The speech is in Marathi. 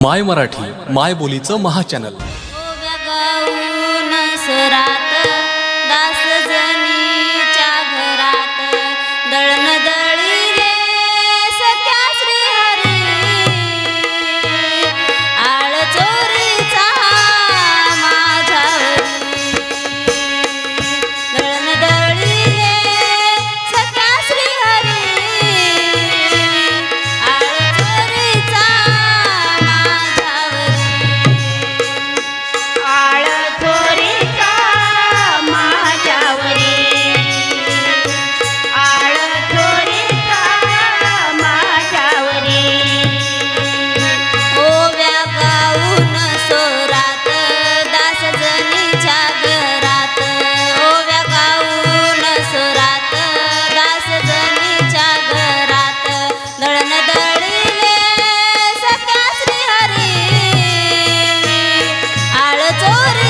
माय मराठी माय बोलीचं महाचॅनल सरा amor